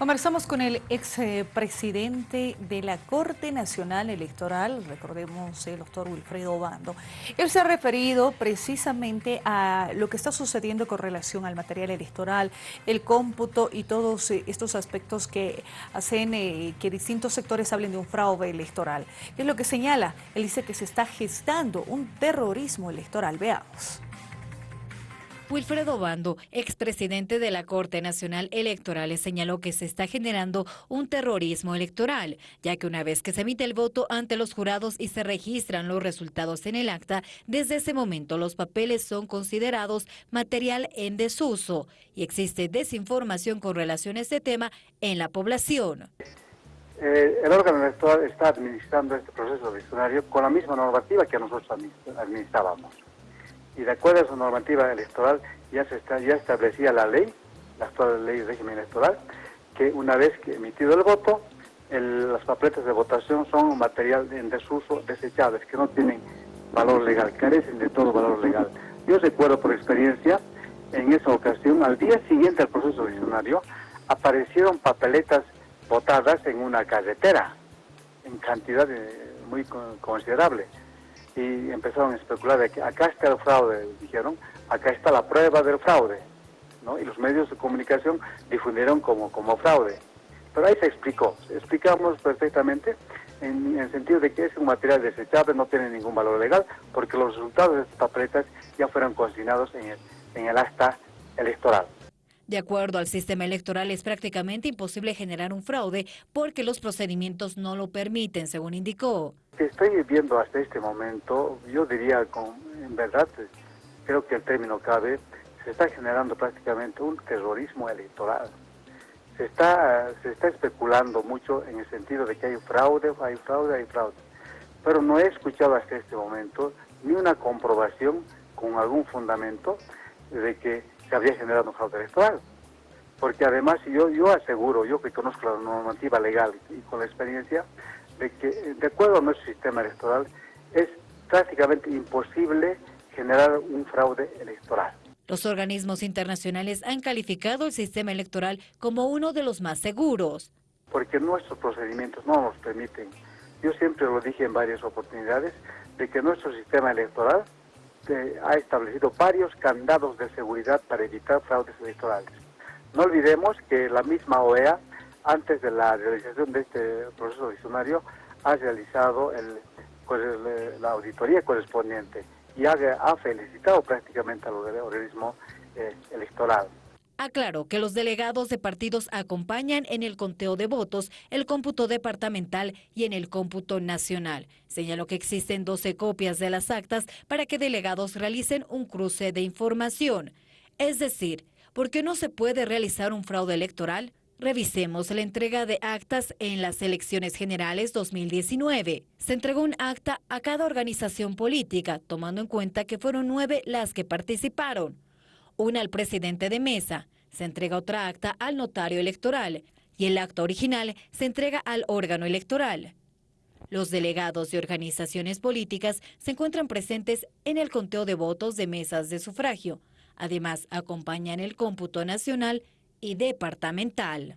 Conversamos con el expresidente de la Corte Nacional Electoral, recordemos el doctor Wilfredo Bando. Él se ha referido precisamente a lo que está sucediendo con relación al material electoral, el cómputo y todos eh, estos aspectos que hacen eh, que distintos sectores hablen de un fraude electoral. ¿Qué es lo que señala? Él dice que se está gestando un terrorismo electoral. Veamos. Wilfredo Bando, expresidente de la Corte Nacional Electoral, señaló que se está generando un terrorismo electoral, ya que una vez que se emite el voto ante los jurados y se registran los resultados en el acta, desde ese momento los papeles son considerados material en desuso y existe desinformación con relación a este tema en la población. Eh, el órgano electoral está administrando este proceso electoral con la misma normativa que nosotros administrábamos y de acuerdo a su normativa electoral ya se está, ya establecía la ley, la actual ley de régimen electoral, que una vez que emitido el voto, las papeletas de votación son un material en desuso desechables, que no tienen valor legal, carecen de todo valor legal. Yo recuerdo por experiencia, en esa ocasión, al día siguiente al proceso diccionario, aparecieron papeletas votadas en una carretera, en cantidad muy considerable y empezaron a especular de que acá está el fraude, dijeron, acá está la prueba del fraude, ¿no? Y los medios de comunicación difundieron como, como fraude. Pero ahí se explicó, explicamos perfectamente en, el sentido de que es un material desechable, no tiene ningún valor legal, porque los resultados de estas papeletas ya fueron consignados en el, en el acta electoral. De acuerdo al sistema electoral, es prácticamente imposible generar un fraude porque los procedimientos no lo permiten, según indicó. Que estoy viendo hasta este momento, yo diría, con, en verdad, creo que el término cabe, se está generando prácticamente un terrorismo electoral. Se está, se está especulando mucho en el sentido de que hay fraude, hay fraude, hay fraude. Pero no he escuchado hasta este momento ni una comprobación con algún fundamento de que se había generado un fraude electoral. Porque además yo, yo aseguro, yo que conozco la normativa legal y con la experiencia, de que de acuerdo a nuestro sistema electoral es prácticamente imposible generar un fraude electoral. Los organismos internacionales han calificado el sistema electoral como uno de los más seguros. Porque nuestros procedimientos no nos permiten. Yo siempre lo dije en varias oportunidades, de que nuestro sistema electoral ha establecido varios candados de seguridad para evitar fraudes electorales. No olvidemos que la misma OEA, antes de la realización de este proceso diccionario, ha realizado pues, la auditoría correspondiente y ha, felicitado prácticamente al organismo eh, electoral. Aclaró que los delegados de partidos acompañan en el conteo de votos, el cómputo departamental y en el cómputo nacional. Señaló que existen 12 copias de las actas para que delegados realicen un cruce de información. Es decir, ¿por qué no se puede realizar un fraude electoral? Revisemos la entrega de actas en las elecciones generales 2019. Se entregó un acta a cada organización política, tomando en cuenta que fueron nueve las que participaron una al presidente de mesa, se entrega otra acta al notario electoral y el acta original se entrega al órgano electoral. Los delegados de organizaciones políticas se encuentran presentes en el conteo de votos de mesas de sufragio. Además, acompañan el cómputo nacional y departamental.